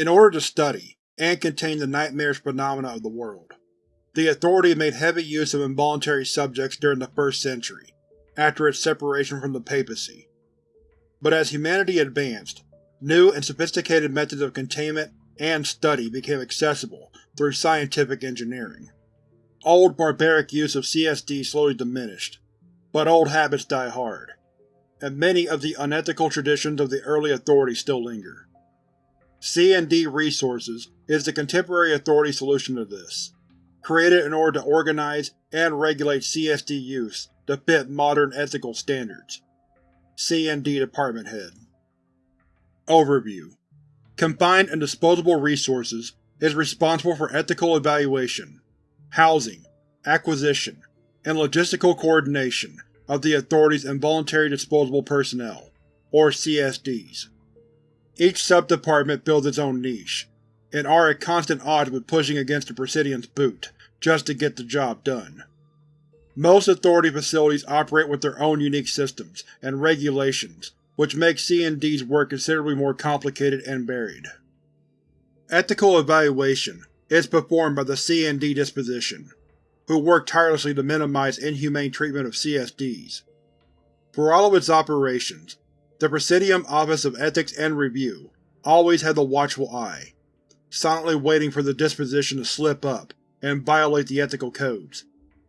In order to study and contain the nightmarish phenomena of the world, the Authority made heavy use of involuntary subjects during the First Century, after its separation from the Papacy. But as humanity advanced, new and sophisticated methods of containment and study became accessible through scientific engineering. Old barbaric use of CSD slowly diminished, but old habits die hard, and many of the unethical traditions of the early Authority still linger. CND Resources is the contemporary Authority solution to this, created in order to organize and regulate CSD use to fit modern ethical standards. CND Department Head Overview Combined and Disposable Resources is responsible for ethical evaluation, housing, acquisition, and logistical coordination of the Authority's Involuntary Disposable Personnel, or CSDs. Each sub-department fills its own niche, and are at constant odds with pushing against the Presidium's boot just to get the job done. Most Authority facilities operate with their own unique systems and regulations, which makes CND's work considerably more complicated and varied. Ethical evaluation is performed by the CND Disposition, who work tirelessly to minimize inhumane treatment of CSDs. For all of its operations, the Presidium Office of Ethics and Review always had the watchful eye, silently waiting for the disposition to slip up and violate the ethical codes,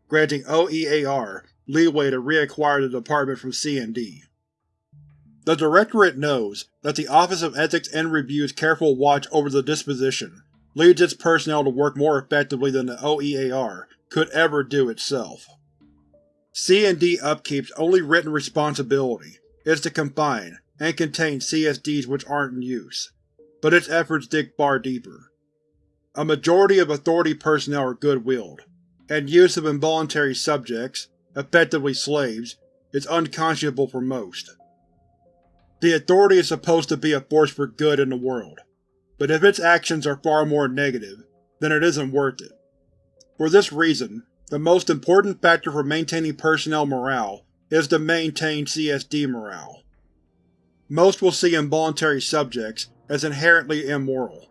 granting OEAR leeway to reacquire the department from CND. The Directorate knows that the Office of Ethics and Review's careful watch over the disposition leads its personnel to work more effectively than the OEAR could ever do itself. CND Upkeep's only written responsibility is to confine and contain CSDs which aren't in use, but its efforts dig far deeper. A majority of Authority personnel are good-willed, and use of involuntary subjects, effectively slaves, is unconscionable for most. The Authority is supposed to be a force for good in the world, but if its actions are far more negative, then it isn't worth it. For this reason, the most important factor for maintaining personnel morale is to maintain CSD morale. Most will see involuntary subjects as inherently immoral,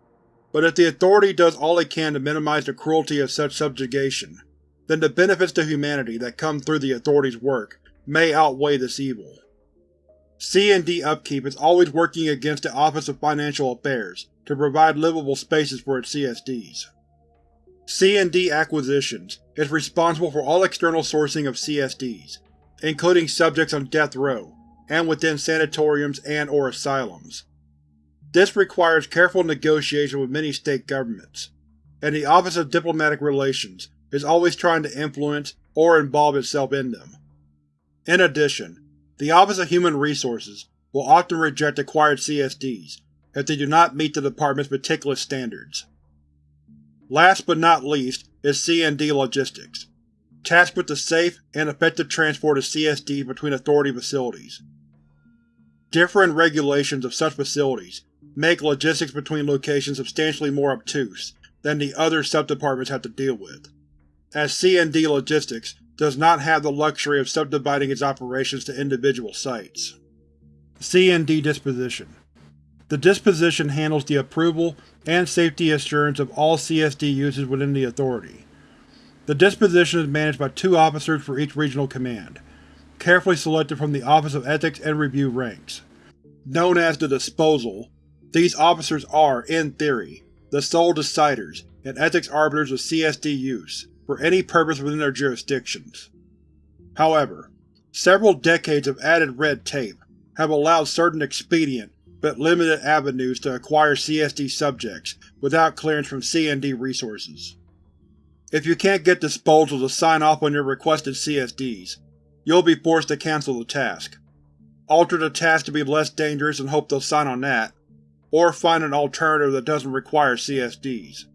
but if the Authority does all it can to minimize the cruelty of such subjugation, then the benefits to humanity that come through the Authority's work may outweigh this evil. CND Upkeep is always working against the Office of Financial Affairs to provide livable spaces for its CSDs. CND Acquisitions is responsible for all external sourcing of CSDs, including subjects on death row and within sanatoriums and or asylums. This requires careful negotiation with many state governments, and the Office of Diplomatic Relations is always trying to influence or involve itself in them. In addition, the Office of Human Resources will often reject acquired CSDs if they do not meet the Department's meticulous standards. Last but not least is CND Logistics, tasked with the safe and effective transport of CSD between Authority facilities. Different regulations of such facilities make logistics between locations substantially more obtuse than the other sub-departments have to deal with, as CND Logistics does not have the luxury of subdividing its operations to individual sites. CND Disposition The Disposition handles the approval and safety assurance of all CSD uses within the Authority. The disposition is managed by two officers for each regional command, carefully selected from the Office of Ethics and Review ranks. Known as the Disposal, these officers are, in theory, the sole deciders and ethics arbiters of CSD use, for any purpose within their jurisdictions. However, several decades of added red tape have allowed certain expedient but limited avenues to acquire CSD subjects without clearance from CND resources. If you can't get Disposal to sign off on your requested CSDs, you'll be forced to cancel the task. Alter the task to be less dangerous and hope they'll sign on that, or find an alternative that doesn't require CSDs.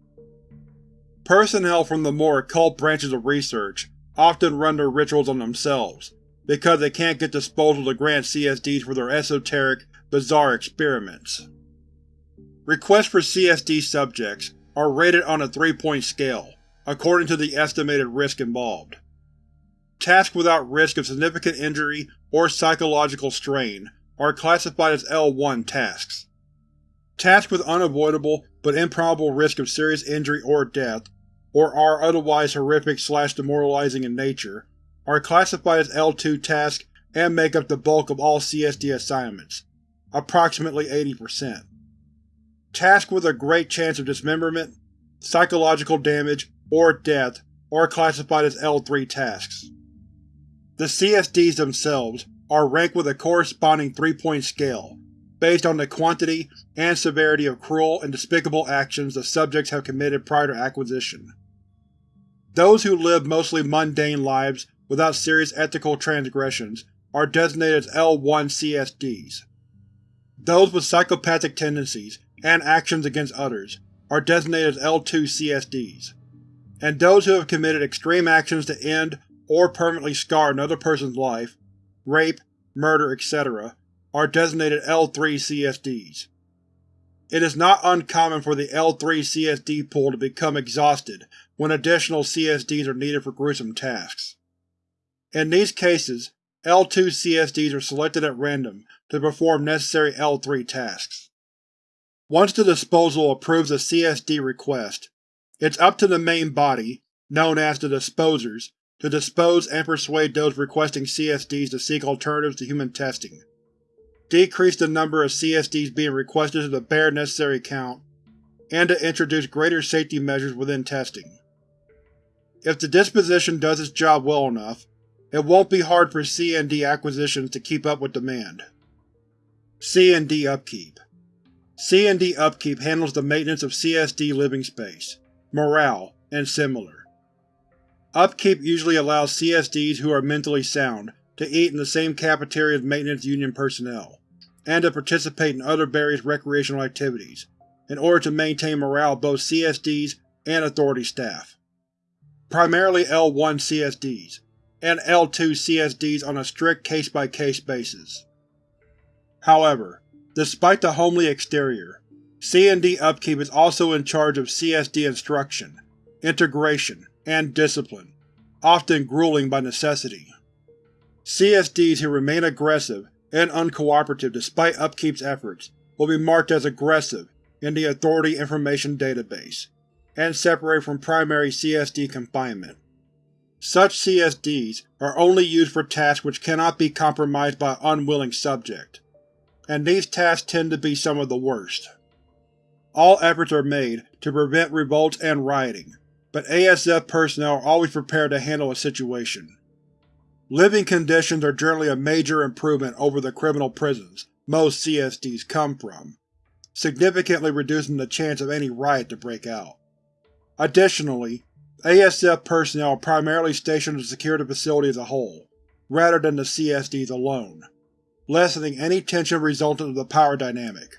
Personnel from the more occult branches of research often run their rituals on themselves, because they can't get Disposal to grant CSDs for their esoteric, bizarre experiments. Requests for CSD subjects are rated on a three-point scale, according to the estimated risk involved. Tasks without risk of significant injury or psychological strain are classified as L1 tasks. Tasks with unavoidable but improbable risk of serious injury or death, or are otherwise horrific slash demoralizing in nature, are classified as L2 tasks and make up the bulk of all CSD assignments, approximately 80%. Tasks with a great chance of dismemberment, psychological damage, or death are classified as L3 tasks. The CSDs themselves are ranked with a corresponding three-point scale, based on the quantity and severity of cruel and despicable actions the subjects have committed prior to acquisition. Those who live mostly mundane lives without serious ethical transgressions are designated as L1 CSDs. Those with psychopathic tendencies and actions against others are designated as L2 CSDs, and those who have committed extreme actions to end or permanently scar another person's life, rape, murder, etc., are designated L3 CSDs. It is not uncommon for the L3 CSD pool to become exhausted when additional CSDs are needed for gruesome tasks. In these cases, L2 CSDs are selected at random to perform necessary L3 tasks. Once the disposal approves a CSD request, it's up to the main body, known as the Disposers, to dispose and persuade those requesting CSDs to seek alternatives to human testing, decrease the number of CSDs being requested to the bare necessary count, and to introduce greater safety measures within testing. If the disposition does its job well enough, it won't be hard for CND acquisitions to keep up with demand. CND Upkeep CND Upkeep handles the maintenance of CSD living space, morale, and similar. Upkeep usually allows CSDs who are mentally sound to eat in the same cafeteria as Maintenance Union personnel, and to participate in other various recreational activities, in order to maintain morale of both CSDs and Authority staff. Primarily L1 CSDs, and L2 CSDs on a strict case-by-case -case basis. However, despite the homely exterior, CND Upkeep is also in charge of CSD instruction, integration, and discipline, often grueling by necessity. CSDs who remain aggressive and uncooperative despite Upkeep's efforts will be marked as aggressive in the Authority Information Database, and separated from primary CSD confinement. Such CSDs are only used for tasks which cannot be compromised by an unwilling subject, and these tasks tend to be some of the worst. All efforts are made to prevent revolts and rioting, but ASF personnel are always prepared to handle a situation. Living conditions are generally a major improvement over the criminal prisons most CSDs come from, significantly reducing the chance of any riot to break out. Additionally, ASF personnel are primarily stationed to secure the facility as a whole, rather than the CSDs alone, lessening any tension resultant of the power dynamic.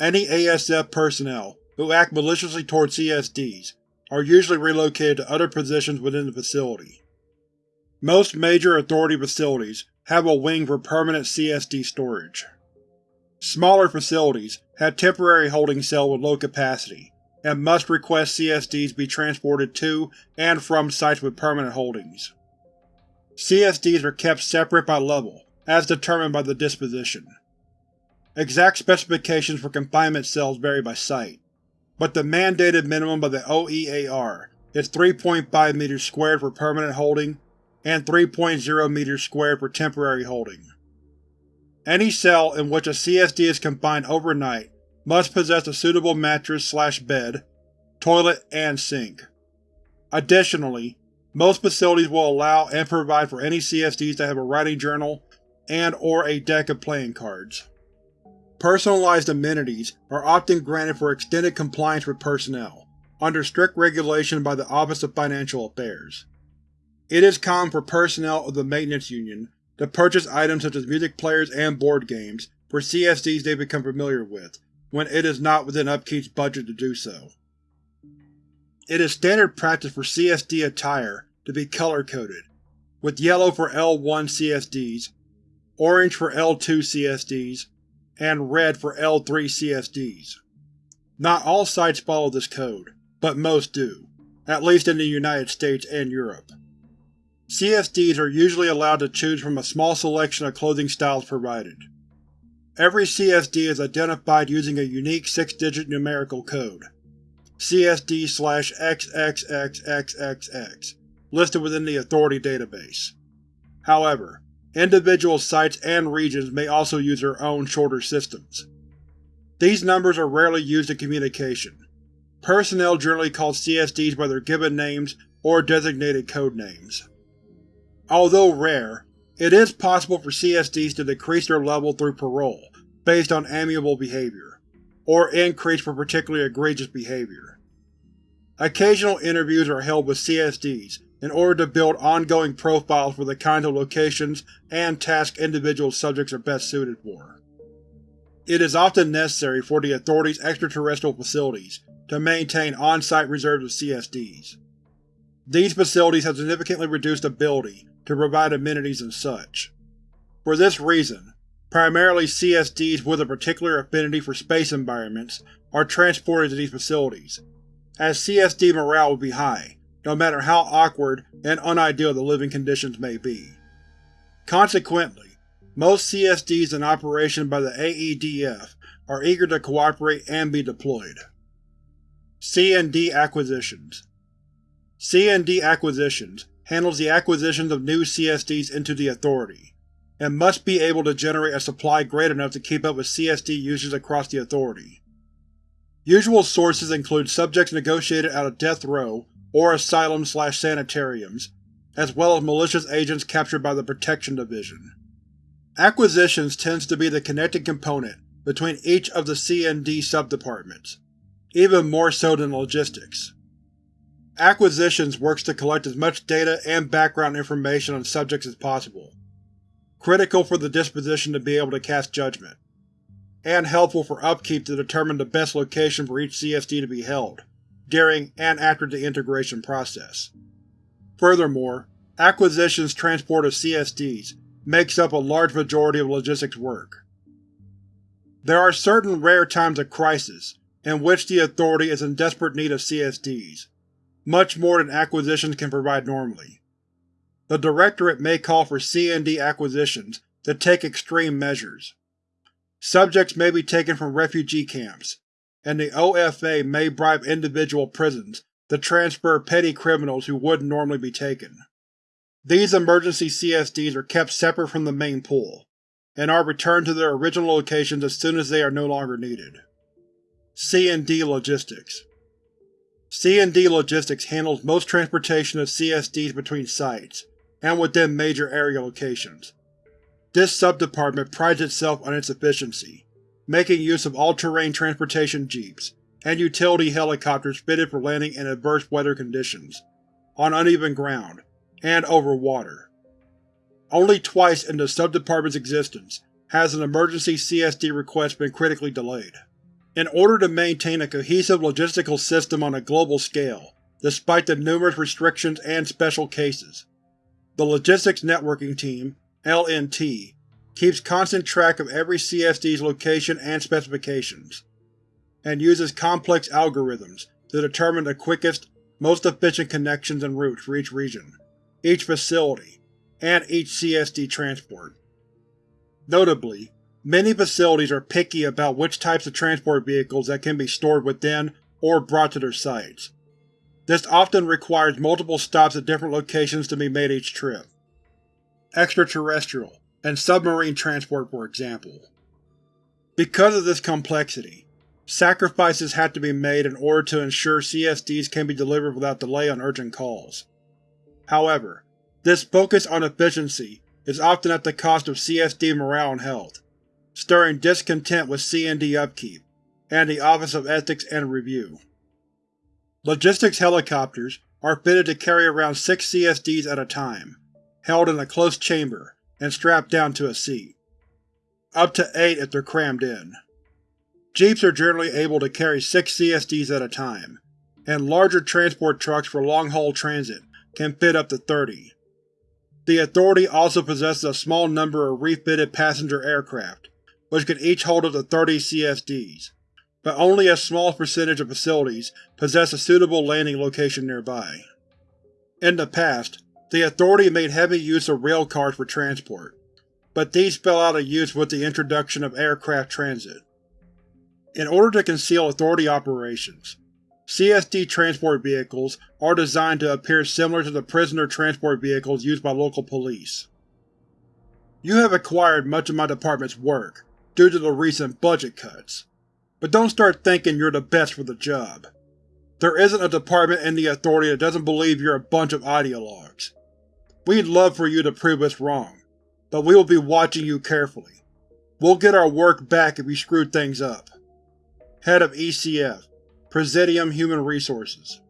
Any ASF personnel who act maliciously toward CSDs are usually relocated to other positions within the facility. Most major Authority facilities have a wing for permanent CSD storage. Smaller facilities have temporary holding cells with low capacity, and must request CSDs be transported to and from sites with permanent holdings. CSDs are kept separate by level, as determined by the disposition. Exact specifications for confinement cells vary by site, but the mandated minimum of the OEAR is 3.5 meters squared for permanent holding and 3.0 meters squared for temporary holding. Any cell in which a CSD is confined overnight must possess a suitable mattress-slash-bed, toilet, and sink. Additionally, most facilities will allow and provide for any CSDs to have a writing journal and or a deck of playing cards. Personalized amenities are often granted for extended compliance with personnel, under strict regulation by the Office of Financial Affairs. It is common for personnel of the Maintenance Union to purchase items such as music players and board games for CSDs they become familiar with, when it is not within Upkeep's budget to do so. It is standard practice for CSD attire to be color-coded, with yellow for L1 CSDs, orange for L2 CSDs, and red for L3 CSDs. Not all sites follow this code, but most do, at least in the United States and Europe. CSDs are usually allowed to choose from a small selection of clothing styles provided. Every CSD is identified using a unique six-digit numerical code, CSD-XXXXXX, listed within the Authority database. However, individual sites and regions may also use their own shorter systems. These numbers are rarely used in communication. Personnel generally call CSDs by their given names or designated code names. Although rare, it is possible for CSDs to decrease their level through parole, based on amiable behavior, or increase for particularly egregious behavior. Occasional interviews are held with CSDs in order to build ongoing profiles for the kinds of locations and tasks individual subjects are best suited for. It is often necessary for the Authority's extraterrestrial facilities to maintain on-site reserves of CSDs. These facilities have significantly reduced ability to provide amenities and such. For this reason, primarily CSDs with a particular affinity for space environments are transported to these facilities, as CSD morale would be high, no matter how awkward and unideal the living conditions may be. Consequently, most CSDs in operation by the AEDF are eager to cooperate and be deployed. C&D Acquisitions C&D Acquisitions handles the acquisitions of new CSDs into the Authority, and must be able to generate a supply great enough to keep up with CSD users across the Authority. Usual sources include subjects negotiated out of death row or asylum-slash-sanitariums, as well as malicious agents captured by the Protection Division. Acquisitions tends to be the connecting component between each of the C&D subdepartments, even more so than logistics. Acquisitions works to collect as much data and background information on subjects as possible, critical for the disposition to be able to cast judgment, and helpful for upkeep to determine the best location for each CSD to be held, during and after the integration process. Furthermore, acquisitions transport of CSDs makes up a large majority of logistics work. There are certain rare times of crisis in which the Authority is in desperate need of CSDs, much more than acquisitions can provide normally. The Directorate may call for C&D acquisitions to take extreme measures. Subjects may be taken from refugee camps, and the OFA may bribe individual prisons to transfer petty criminals who wouldn't normally be taken. These emergency CSDs are kept separate from the main pool, and are returned to their original locations as soon as they are no longer needed. C&D Logistics C&D Logistics handles most transportation of CSDs between sites, and within major area locations. This subdepartment prides itself on its efficiency, making use of all-terrain transportation jeeps and utility helicopters fitted for landing in adverse weather conditions, on uneven ground, and over water. Only twice in the subdepartment's existence has an emergency CSD request been critically delayed. In order to maintain a cohesive logistical system on a global scale, despite the numerous restrictions and special cases, the Logistics Networking Team LNT, keeps constant track of every CSD's location and specifications, and uses complex algorithms to determine the quickest, most efficient connections and routes for each region, each facility, and each CSD transport. Notably, Many facilities are picky about which types of transport vehicles that can be stored within or brought to their sites. This often requires multiple stops at different locations to be made each trip. Extraterrestrial and submarine transport for example. Because of this complexity, sacrifices have to be made in order to ensure CSDs can be delivered without delay on urgent calls. However, this focus on efficiency is often at the cost of CSD morale and health stirring discontent with C&D upkeep, and the Office of Ethics and Review. Logistics helicopters are fitted to carry around six CSDs at a time, held in a close chamber and strapped down to a seat. Up to eight if they're crammed in. Jeeps are generally able to carry six CSDs at a time, and larger transport trucks for long-haul transit can fit up to 30. The Authority also possesses a small number of refitted passenger aircraft, which can each hold up to 30 CSDs, but only a small percentage of facilities possess a suitable landing location nearby. In the past, the Authority made heavy use of railcars for transport, but these fell out of use with the introduction of aircraft transit. In order to conceal Authority operations, CSD transport vehicles are designed to appear similar to the prisoner transport vehicles used by local police. You have acquired much of my department's work due to the recent budget cuts, but don't start thinking you're the best for the job. There isn't a department in the Authority that doesn't believe you're a bunch of ideologues. We'd love for you to prove us wrong, but we will be watching you carefully. We'll get our work back if you screw things up. Head of ECF, Presidium Human Resources